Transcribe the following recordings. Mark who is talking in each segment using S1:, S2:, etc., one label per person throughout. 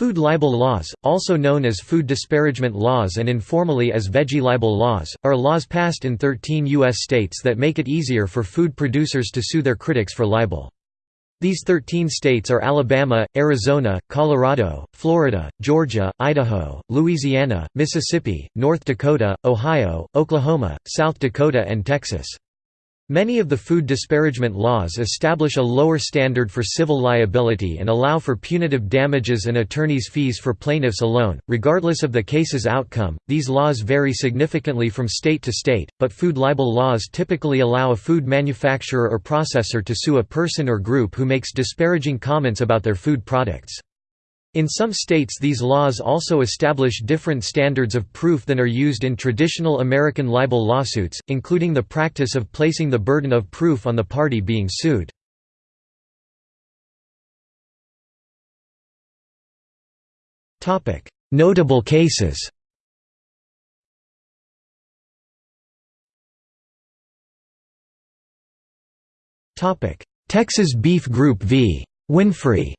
S1: Food libel laws, also known as food disparagement laws and informally as veggie libel laws, are laws passed in 13 U.S. states that make it easier for food producers to sue their critics for libel. These 13 states are Alabama, Arizona, Colorado, Florida, Georgia, Idaho, Louisiana, Mississippi, North Dakota, Ohio, Oklahoma, South Dakota and Texas. Many of the food disparagement laws establish a lower standard for civil liability and allow for punitive damages and attorneys' fees for plaintiffs alone, regardless of the case's outcome. These laws vary significantly from state to state, but food libel laws typically allow a food manufacturer or processor to sue a person or group who makes disparaging comments about their food products. In some states these laws also establish different standards of proof than are used in traditional American libel lawsuits, including the practice of placing the burden of proof on the party being sued. Notable cases Texas Beef Group v. Winfrey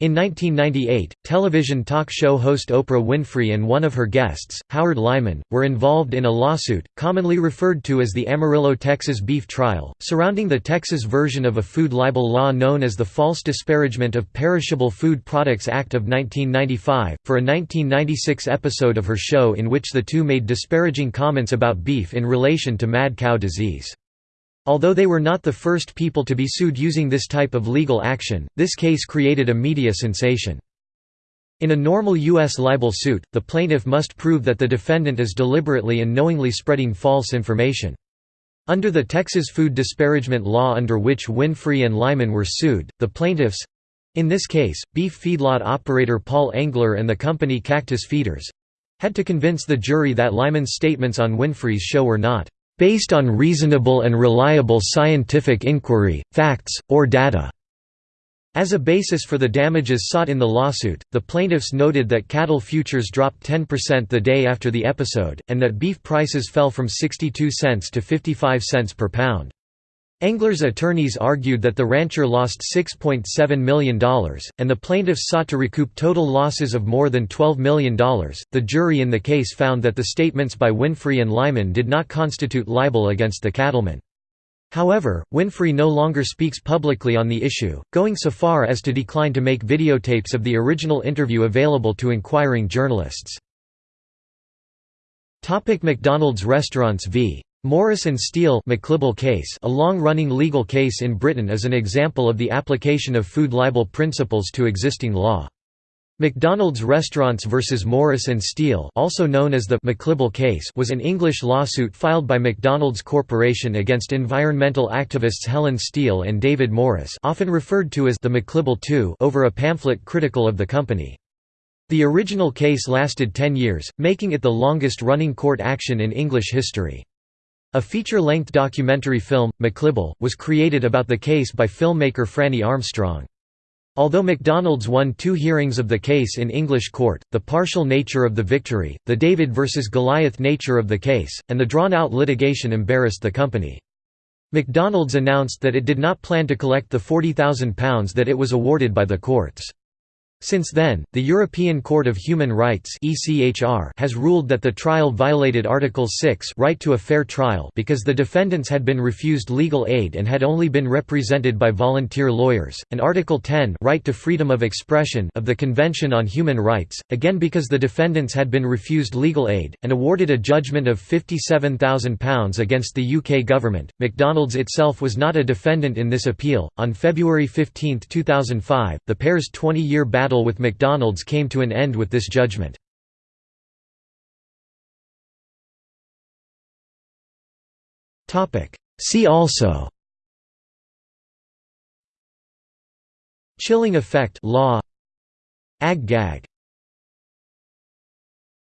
S1: In 1998, television talk show host Oprah Winfrey and one of her guests, Howard Lyman, were involved in a lawsuit, commonly referred to as the Amarillo, Texas beef trial, surrounding the Texas version of a food libel law known as the False Disparagement of Perishable Food Products Act of 1995, for a 1996 episode of her show in which the two made disparaging comments about beef in relation to mad cow disease. Although they were not the first people to be sued using this type of legal action, this case created a media sensation. In a normal U.S. libel suit, the plaintiff must prove that the defendant is deliberately and knowingly spreading false information. Under the Texas food disparagement law under which Winfrey and Lyman were sued, the plaintiffs—in this case, beef feedlot operator Paul Engler and the company Cactus Feeders—had to convince the jury that Lyman's statements on Winfrey's show were not based on reasonable and reliable scientific inquiry, facts, or data." As a basis for the damages sought in the lawsuit, the plaintiffs noted that cattle futures dropped 10% the day after the episode, and that beef prices fell from 62 cents to 55 cents per pound. Engler's attorneys argued that the rancher lost $6.7 million, and the plaintiffs sought to recoup total losses of more than $12 million. The jury in the case found that the statements by Winfrey and Lyman did not constitute libel against the cattlemen. However, Winfrey no longer speaks publicly on the issue, going so far as to decline to make videotapes of the original interview available to inquiring journalists. McDonald's restaurants v. Morris and Steel case a long-running legal case in Britain is an example of the application of food libel principles to existing law. McDonald's Restaurants vs Morris and Steel also known as the McLibel case was an English lawsuit filed by McDonald's Corporation against environmental activists Helen Steel and David Morris often referred to as the McLibel II over a pamphlet critical of the company. The original case lasted 10 years, making it the longest-running court action in English history. A feature-length documentary film, McLibel, was created about the case by filmmaker Franny Armstrong. Although McDonald's won two hearings of the case in English court, the partial nature of the victory, the David versus Goliath nature of the case, and the drawn-out litigation embarrassed the company. McDonald's announced that it did not plan to collect the £40,000 that it was awarded by the courts. Since then, the European Court of Human Rights has ruled that the trial violated Article 6 right to a fair trial because the defendants had been refused legal aid and had only been represented by volunteer lawyers, and Article 10 right to freedom of expression of the Convention on Human Rights, again because the defendants had been refused legal aid, and awarded a judgment of £57,000 against the UK government. McDonald's itself was not a defendant in this appeal. On February 15, 2005, the pair's 20 year battle battle with McDonald's came to an end with this judgment. See also. Chilling effect law. Ag-gag